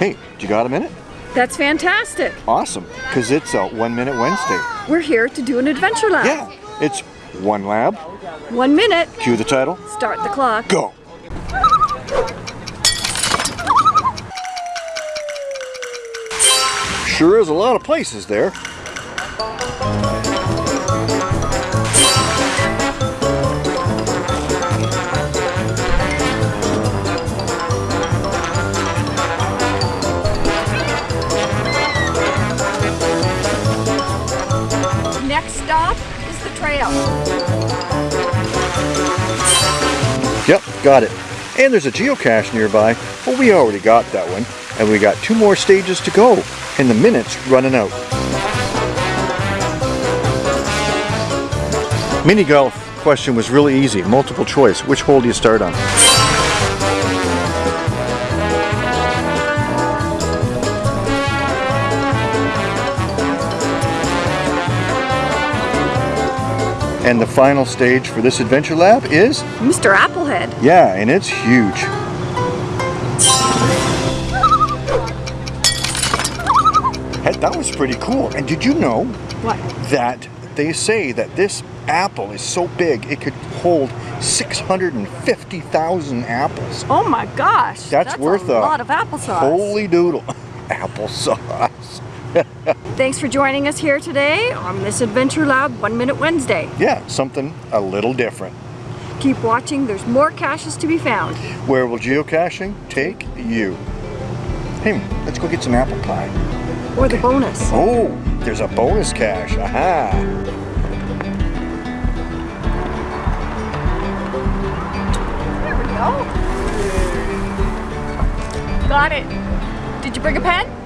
Hey, do you got a minute? That's fantastic. Awesome, because it's a One Minute Wednesday. We're here to do an adventure lab. Yeah, it's one lab. One minute. Cue the title. Start the clock. Go. Sure is a lot of places there. Next stop is the trail. Yep, got it. And there's a geocache nearby. Well, we already got that one. And we got two more stages to go. And the minute's running out. Mini golf question was really easy. Multiple choice. Which hole do you start on? And the final stage for this adventure lab is Mr. Applehead. yeah, and it's huge. Hey, that was pretty cool. And did you know What? that they say that this apple is so big it could hold 650,000 apples? Oh my gosh. That's worth a a lot of applesauce. Holy doodle. Applesauce. Thanks for joining us here today on this Adventure Lab One Minute Wednesday. Yeah, something a little different. Keep watching, there's more caches to be found. Where will geocaching take you? Hey, let's go get some apple pie. Or the bonus. Oh, there's a bonus cache. Aha! There we go. Got it. Did you bring a pen?